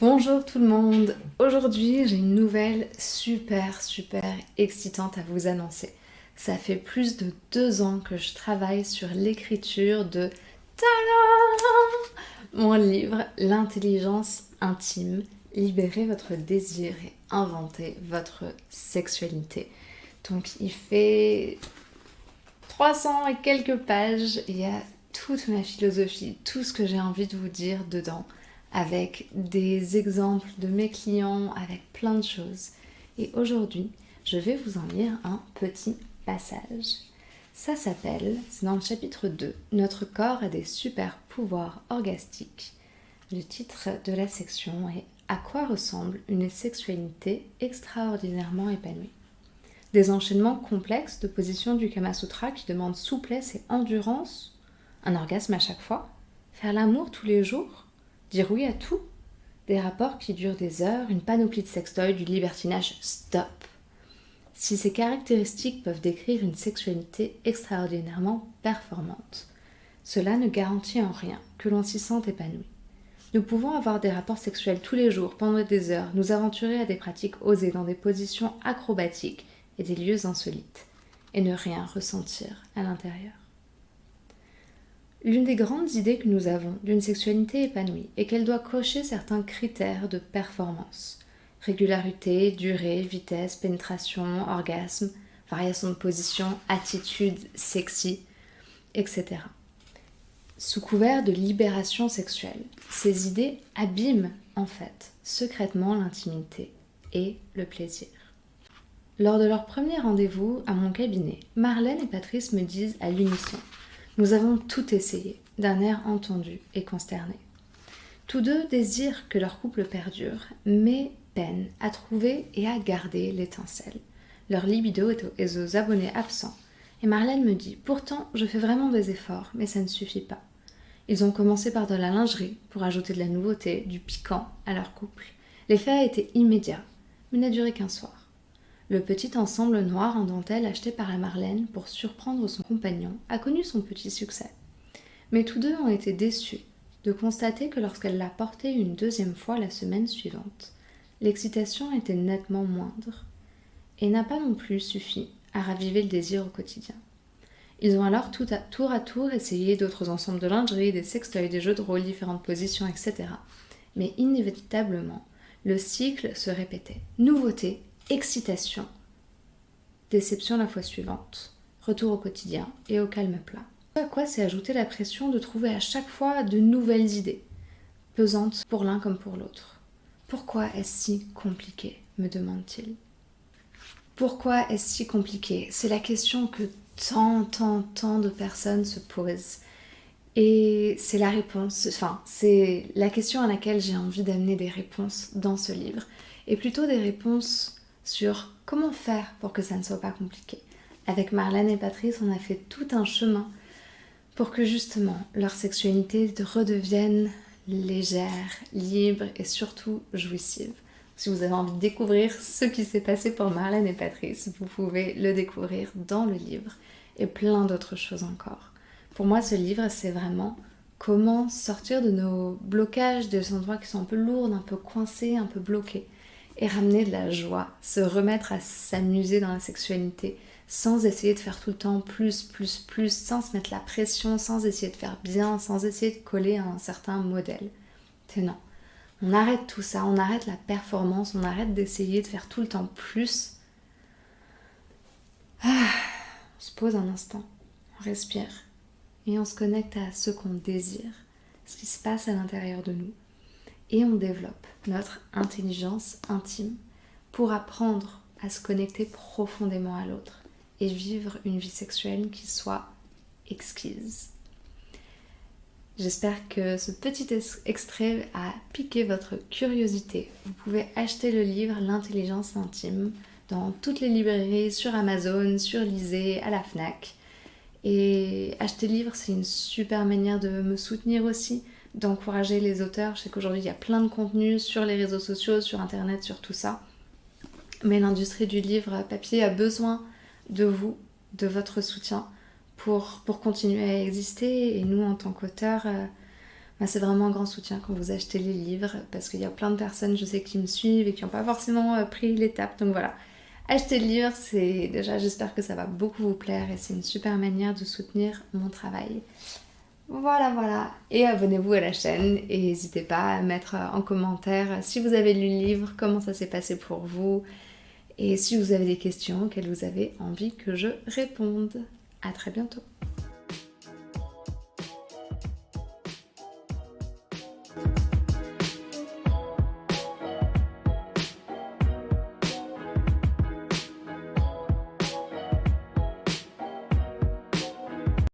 Bonjour tout le monde. Aujourd'hui j'ai une nouvelle super super excitante à vous annoncer. Ça fait plus de deux ans que je travaille sur l'écriture de Mon livre L'intelligence intime, libérer votre désir et inventer votre sexualité. Donc il fait 300 et quelques pages, il y a toute ma philosophie, tout ce que j'ai envie de vous dire dedans avec des exemples de mes clients, avec plein de choses. Et aujourd'hui, je vais vous en lire un petit passage. Ça s'appelle, c'est dans le chapitre 2, Notre corps a des super pouvoirs orgastiques. Le titre de la section est À quoi ressemble une sexualité extraordinairement épanouie? Des enchaînements complexes de positions du Kama Sutra qui demandent souplesse et endurance Un orgasme à chaque fois Faire l'amour tous les jours Dire oui à tout Des rapports qui durent des heures, une panoplie de sextoys, du libertinage, stop Si ces caractéristiques peuvent décrire une sexualité extraordinairement performante, cela ne garantit en rien que l'on s'y sente épanoui. Nous pouvons avoir des rapports sexuels tous les jours, pendant des heures, nous aventurer à des pratiques osées dans des positions acrobatiques et des lieux insolites, et ne rien ressentir à l'intérieur. L'une des grandes idées que nous avons d'une sexualité épanouie est qu'elle doit cocher certains critères de performance. Régularité, durée, vitesse, pénétration, orgasme, variation de position, attitude sexy, etc. Sous couvert de libération sexuelle, ces idées abîment en fait secrètement l'intimité et le plaisir. Lors de leur premier rendez-vous à mon cabinet, Marlène et Patrice me disent à l'unisson nous avons tout essayé, d'un air entendu et consterné. Tous deux désirent que leur couple perdure, mais peinent à trouver et à garder l'étincelle. Leur libido est aux abonnés absents, et Marlène me dit Pourtant, je fais vraiment des efforts, mais ça ne suffit pas. Ils ont commencé par de la lingerie pour ajouter de la nouveauté, du piquant à leur couple. L'effet a été immédiat, mais n'a duré qu'un soir le petit ensemble noir en dentelle acheté par la Marlène pour surprendre son compagnon a connu son petit succès. Mais tous deux ont été déçus de constater que lorsqu'elle l'a porté une deuxième fois la semaine suivante, l'excitation était nettement moindre et n'a pas non plus suffi à raviver le désir au quotidien. Ils ont alors tout à, tour à tour essayé d'autres ensembles de lingerie, des sextoys, des jeux de rôle, différentes positions, etc. Mais inévitablement, le cycle se répétait. Nouveauté, excitation, déception la fois suivante, retour au quotidien et au calme plat. À quoi c'est ajouter la pression de trouver à chaque fois de nouvelles idées, pesantes pour l'un comme pour l'autre. Pourquoi est-ce si compliqué me demande-t-il. Pourquoi est-ce si compliqué? C'est la question que tant, tant, tant de personnes se posent. Et c'est la réponse, enfin, c'est la question à laquelle j'ai envie d'amener des réponses dans ce livre. Et plutôt des réponses sur comment faire pour que ça ne soit pas compliqué. Avec Marlène et Patrice, on a fait tout un chemin pour que justement leur sexualité redevienne légère, libre et surtout jouissive. Si vous avez envie de découvrir ce qui s'est passé pour Marlène et Patrice, vous pouvez le découvrir dans le livre et plein d'autres choses encore. Pour moi, ce livre, c'est vraiment comment sortir de nos blocages, des endroits qui sont un peu lourds, un peu coincés, un peu bloqués et ramener de la joie, se remettre à s'amuser dans la sexualité sans essayer de faire tout le temps plus, plus, plus, sans se mettre la pression, sans essayer de faire bien, sans essayer de coller à un certain modèle. C'est non. On arrête tout ça, on arrête la performance, on arrête d'essayer de faire tout le temps plus. Ah, on se pose un instant, on respire et on se connecte à ce qu'on désire, ce qui se passe à l'intérieur de nous et on développe notre intelligence intime pour apprendre à se connecter profondément à l'autre et vivre une vie sexuelle qui soit exquise. J'espère que ce petit extrait a piqué votre curiosité. Vous pouvez acheter le livre L'intelligence intime dans toutes les librairies, sur Amazon, sur Lisée, à la FNAC. Et acheter le livre, c'est une super manière de me soutenir aussi d'encourager les auteurs. Je sais qu'aujourd'hui il y a plein de contenus sur les réseaux sociaux, sur internet, sur tout ça. Mais l'industrie du livre papier a besoin de vous, de votre soutien pour, continuer à exister. Et nous, en tant qu'auteurs, euh, c'est vraiment un grand soutien quand vous achetez les livres parce qu'il y a plein de personnes, je sais, qui me suivent et qui n'ont pas forcément euh, pris l'étape. Donc voilà, acheter le livre, c'est déjà, j'espère que ça va beaucoup vous plaire et c'est une super manière de soutenir mon travail. Voilà, voilà. Et abonnez-vous à la chaîne et n'hésitez pas à mettre en commentaire si vous avez lu le livre, comment ça s'est passé pour vous et si vous avez des questions auxquelles vous avez envie que je réponde. À très bientôt.